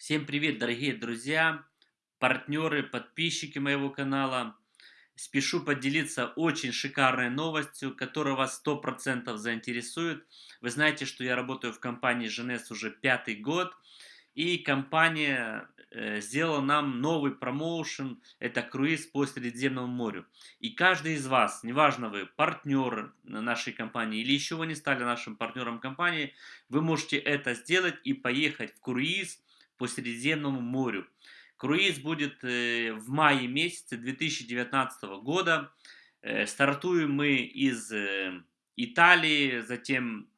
Всем привет, дорогие друзья, партнеры, подписчики моего канала. Спешу поделиться очень шикарной новостью, которая вас 100% заинтересует. Вы знаете, что я работаю в компании Женес уже пятый год. И компания э, сделала нам новый промоушен, это круиз по Средиземному морю. И каждый из вас, неважно вы партнер нашей компании или еще вы не стали нашим партнером компании, вы можете это сделать и поехать в круиз по Средиземному морю. Круиз будет э, в мае месяце 2019 года. Э, стартуем мы из э, Италии, затем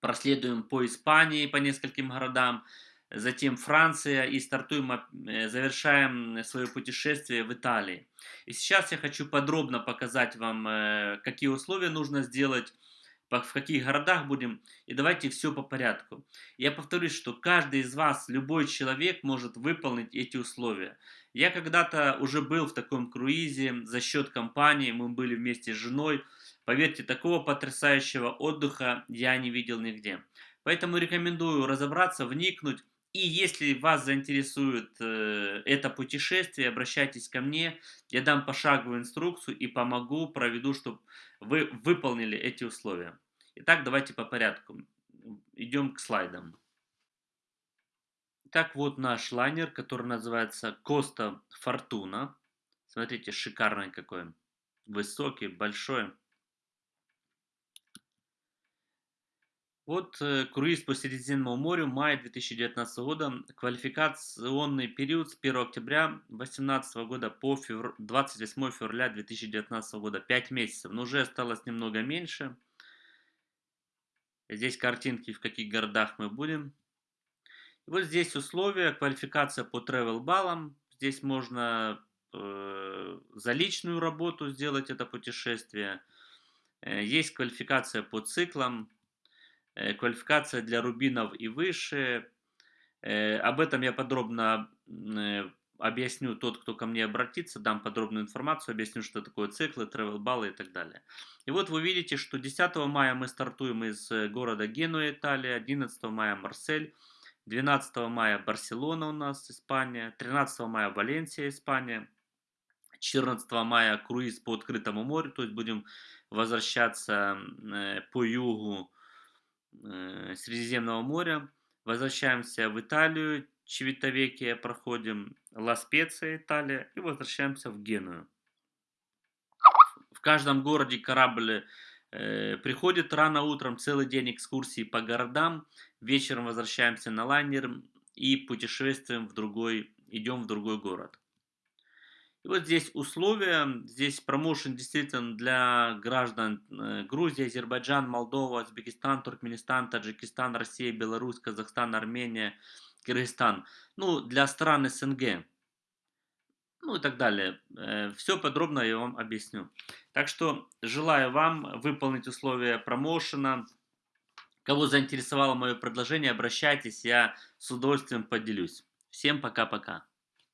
проследуем по Испании, по нескольким городам, затем Франция и стартуем, завершаем свое путешествие в Италии. И сейчас я хочу подробно показать вам, какие условия нужно сделать, в каких городах будем, и давайте все по порядку. Я повторюсь, что каждый из вас, любой человек может выполнить эти условия. Я когда-то уже был в таком круизе за счет компании, мы были вместе с женой. Поверьте, такого потрясающего отдыха я не видел нигде. Поэтому рекомендую разобраться, вникнуть, и если вас заинтересует э, это путешествие, обращайтесь ко мне, я дам пошаговую инструкцию и помогу, проведу, чтобы вы выполнили эти условия. Итак, давайте по порядку. Идем к слайдам. Итак, вот наш лайнер, который называется Коста Фортуна. Смотрите, шикарный какой. Высокий, большой. Вот э, круиз по Средиземному морю, мая 2019 года, квалификационный период с 1 октября 2018 года по февр... 28 февраля 2019 года, 5 месяцев, но уже осталось немного меньше. Здесь картинки, в каких городах мы будем. И вот здесь условия, квалификация по travel баллам. Здесь можно э, за личную работу сделать это путешествие. Э, есть квалификация по циклам, Э, квалификация для рубинов и выше. Э, об этом я подробно э, объясню тот, кто ко мне обратится, дам подробную информацию, объясню, что такое циклы, travel баллы и так далее. И вот вы видите, что 10 мая мы стартуем из города Генуя, Италия, 11 мая Марсель, 12 мая Барселона у нас, Испания, 13 мая Валенсия, Испания, 14 мая круиз по открытому морю, то есть будем возвращаться по югу э, Средиземного моря. Возвращаемся в Италию, Чевитовекия проходим, Ла-Специя, Италия, и возвращаемся в Геную. В каждом городе корабль э, приходит рано утром, целый день экскурсии по городам, вечером возвращаемся на лайнер и путешествуем в другой, идем в другой город. И вот здесь условия, здесь промоушен действительно для граждан э, Грузии, Азербайджан, Молдова, Узбекистан, Туркменистан, Таджикистан, Россия, Беларусь, Казахстан, Армения, Кыргызстан. Ну, для стран СНГ. Ну и так далее. Э, Все подробно я вам объясню. Так что желаю вам выполнить условия промоушена. Кого заинтересовало мое предложение, обращайтесь, я с удовольствием поделюсь. Всем пока-пока.